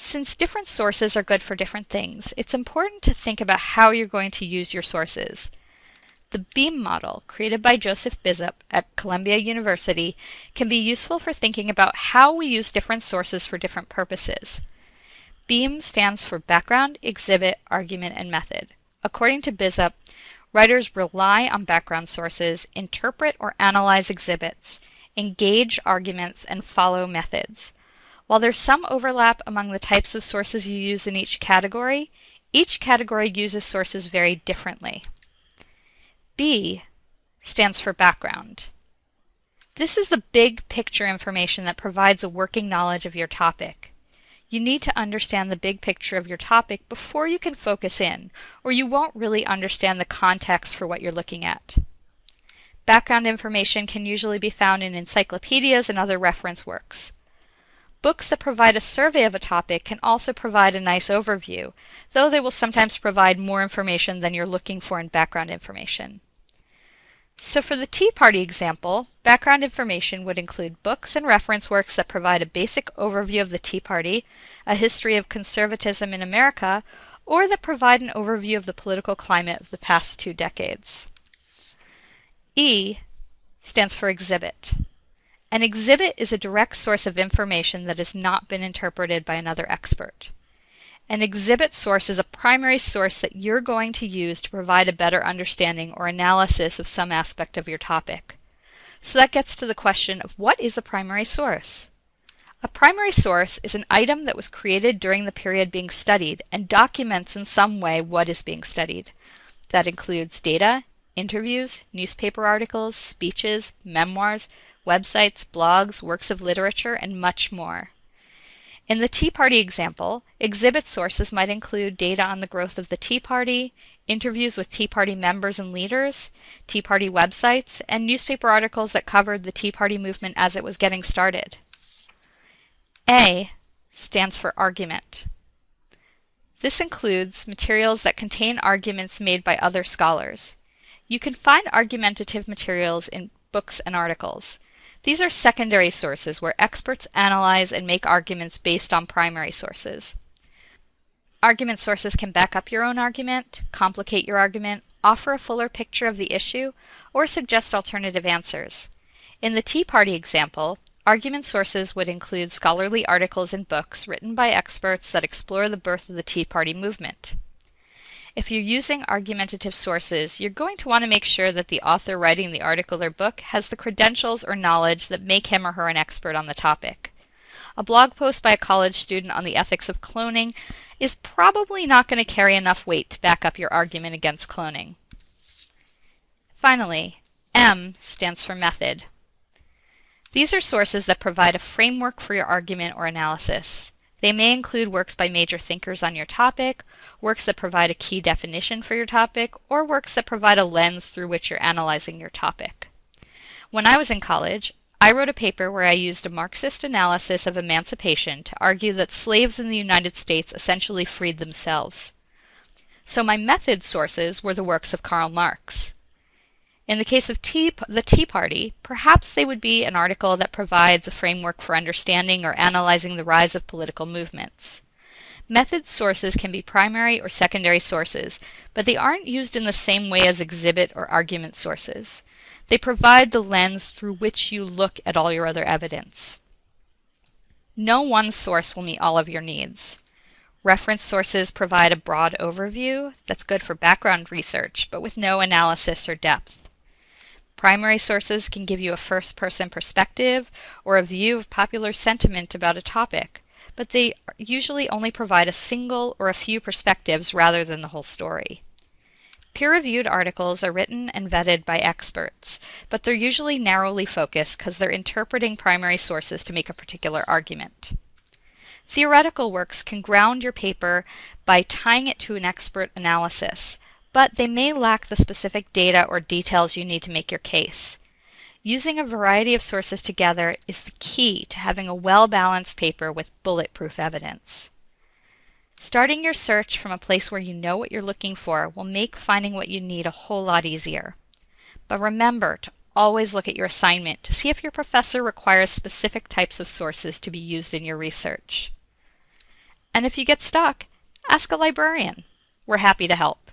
Since different sources are good for different things, it's important to think about how you're going to use your sources. The BEAM model, created by Joseph Bizup at Columbia University, can be useful for thinking about how we use different sources for different purposes. BEAM stands for Background, Exhibit, Argument, and Method. According to Bizup, writers rely on background sources, interpret or analyze exhibits, engage arguments, and follow methods. While there's some overlap among the types of sources you use in each category, each category uses sources very differently. B stands for background. This is the big picture information that provides a working knowledge of your topic. You need to understand the big picture of your topic before you can focus in, or you won't really understand the context for what you're looking at. Background information can usually be found in encyclopedias and other reference works. Books that provide a survey of a topic can also provide a nice overview, though they will sometimes provide more information than you're looking for in background information. So for the Tea Party example, background information would include books and reference works that provide a basic overview of the Tea Party, a history of conservatism in America, or that provide an overview of the political climate of the past two decades. E stands for exhibit. An exhibit is a direct source of information that has not been interpreted by another expert. An exhibit source is a primary source that you're going to use to provide a better understanding or analysis of some aspect of your topic. So that gets to the question of what is a primary source? A primary source is an item that was created during the period being studied and documents in some way what is being studied. That includes data, interviews, newspaper articles, speeches, memoirs, websites, blogs, works of literature, and much more. In the Tea Party example, exhibit sources might include data on the growth of the Tea Party, interviews with Tea Party members and leaders, Tea Party websites, and newspaper articles that covered the Tea Party movement as it was getting started. A stands for argument. This includes materials that contain arguments made by other scholars. You can find argumentative materials in books and articles. These are secondary sources where experts analyze and make arguments based on primary sources. Argument sources can back up your own argument, complicate your argument, offer a fuller picture of the issue, or suggest alternative answers. In the Tea Party example, argument sources would include scholarly articles and books written by experts that explore the birth of the Tea Party movement. If you're using argumentative sources, you're going to want to make sure that the author writing the article or book has the credentials or knowledge that make him or her an expert on the topic. A blog post by a college student on the ethics of cloning is probably not going to carry enough weight to back up your argument against cloning. Finally, M stands for method. These are sources that provide a framework for your argument or analysis. They may include works by major thinkers on your topic, works that provide a key definition for your topic, or works that provide a lens through which you're analyzing your topic. When I was in college, I wrote a paper where I used a Marxist analysis of emancipation to argue that slaves in the United States essentially freed themselves. So my method sources were the works of Karl Marx. In the case of tea, the Tea Party, perhaps they would be an article that provides a framework for understanding or analyzing the rise of political movements. Method sources can be primary or secondary sources, but they aren't used in the same way as exhibit or argument sources. They provide the lens through which you look at all your other evidence. No one source will meet all of your needs. Reference sources provide a broad overview that's good for background research, but with no analysis or depth. Primary sources can give you a first person perspective or a view of popular sentiment about a topic, but they usually only provide a single or a few perspectives rather than the whole story. Peer reviewed articles are written and vetted by experts, but they're usually narrowly focused because they're interpreting primary sources to make a particular argument. Theoretical works can ground your paper by tying it to an expert analysis, but they may lack the specific data or details you need to make your case. Using a variety of sources together is the key to having a well balanced paper with bulletproof evidence. Starting your search from a place where you know what you're looking for will make finding what you need a whole lot easier. But remember to always look at your assignment to see if your professor requires specific types of sources to be used in your research. And if you get stuck, ask a librarian. We're happy to help.